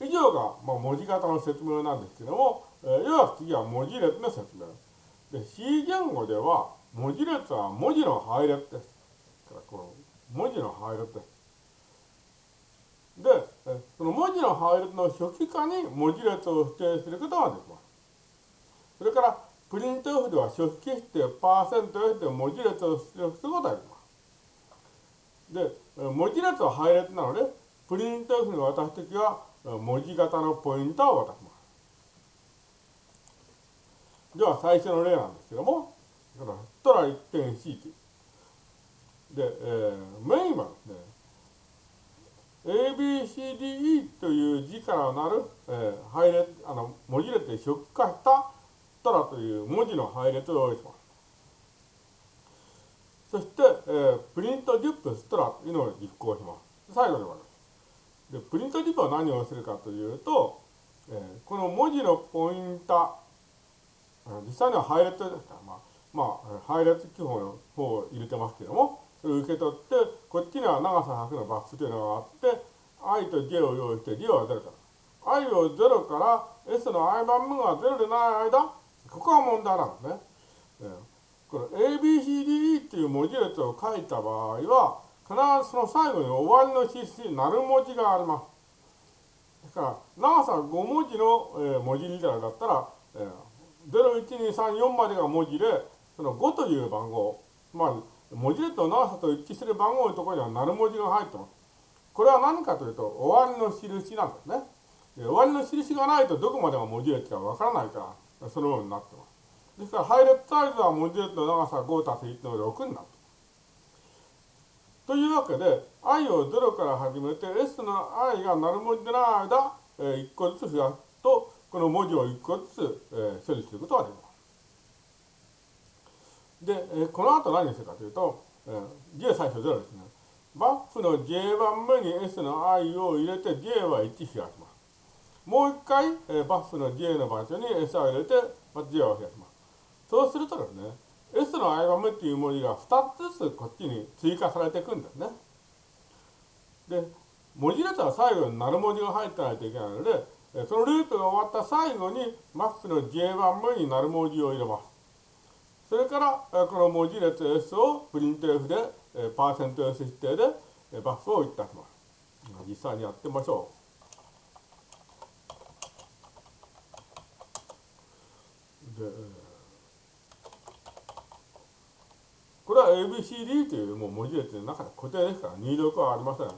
以上が、まあ、文字型の説明なんですけども、えー、要は次は文字列の説明。で、C 言語では、文字列は文字の配列です。からこの文字の配列です。で、その文字の配列の初期化に文字列を指定することができます。それから、プリント F では初期指定、パーセント F で文字列を出力することができます。で、文字列は配列なので、プリント F に渡すときは、文字型のポインターを渡します。では、最初の例なんですけども、トラ 1.C で、えー、メインはですね、ABCDE という字からなる、えー、配列、あの、文字列で出荷したトラという文字の配列を用意します。そして、えー、プリントディップストラというのを実行します。最後でございます。で、プリントディップは何をするかというと、えー、この文字のポインタ実際には配列ですから、まあ、まあ、配列記法の方を入れてますけども、それを受け取って、こっちには長さ100のバックスというのがあって、i と j を用意して、j は0から。i を0から s の i 番目が0でない間、ここが問題なんですね。えー、この ABCDE っていう文字列を書いた場合は、必ずその最後に終わりの印、なる文字があります。だから、長さ5文字の、えー、文字リーダーだったら、えー、01234までが文字で、その5という番号、まあ、文字列の長さと一致する番号のところにはなる文字が入ってます。これは何かというと、終わりの印なんですね。終わりの印がないとどこまでが文字列かわからないから、そのようになってます。ですから、配列サイズは文字列の長さ5たす1の6になる。というわけで、i を0から始めて、s の i がなる文字でない間、えー、1個ずつ増やすと、この文字を1個ずつ、えー、処理することができます。で、えこの後何をするかというと、えー、J 最初0ですね。バッフの J 番目に S の I を入れて J は1増やします。もう一回、えー、バッフの J の場所に S を入れて、ま J を増やします。そうするとですね、S の I 番目っていう文字が2つずつこっちに追加されていくんですね。で、文字列は最後になる文字が入ってないといけないので、そのループが終わった最後に、マックの J 番目になる文字を入れます。それから、この文字列 S をプリント F で、パーセント S 指定でバスをいたします。実際にやってみましょう。で、これは ABCD というもう文字列の中で固定ですから入力はありません。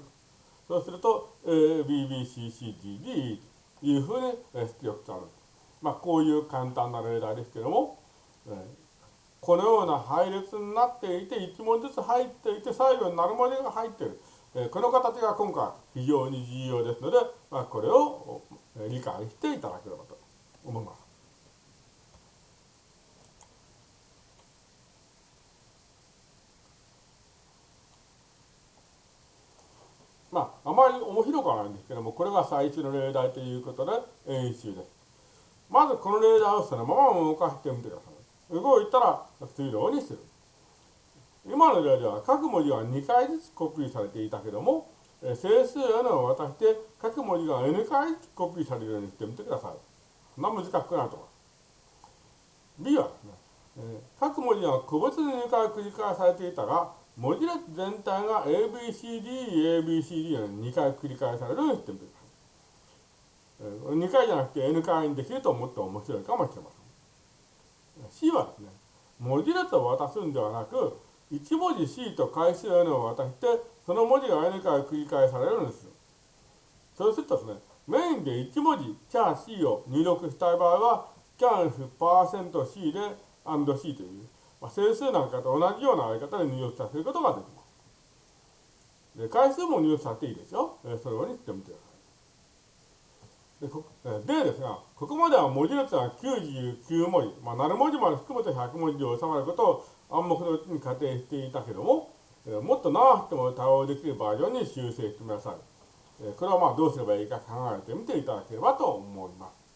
そうすると ABBCCDD というふうに出力される。まあこういう簡単な例題ですけども、このような配列になっていて、1文字ずつ入っていて、最後になる文字が入っている。えこの形が今回非常に重要ですので、まあ、これを理解していただければと思います。まあ、あまり面白くはないんですけども、これが最初の例題ということで演習です。まずこの例題をそのまま動かしてみてください。動いたら次のようにする。今の例では各文字は2回ずつコピーされていたけども、整数 n を渡して各文字が n 回コピーされるようにしてみてください。そんな難しくないと思います。B はですね、各文字が個別に2回繰り返されていたが、文字列全体が ABCD、ABCD の2回繰り返されるようにしてみてください。2回じゃなくて N 回にできるともっと面白いかもしれません。C はですね、文字列を渡すんではなく、1文字 C と回数 N を渡して、その文字が N 回繰り返されるようにする。そうするとですね、メインで1文字 can C を入力したい場合は、can%C で &C という、まあ、整数なんかと同じようなやり方で入力させることができます。で回数も入力させていいですよ。えそれをにしてみてください。でこでですが、ここまでは文字列は99文字、まあ、7文字まで含めて100文字で収まることを暗黙のうちに仮定していたけども、えもっと長くても対応できるバージョンに修正してください。えこれはまあどうすればいいか考えてみていただければと思います。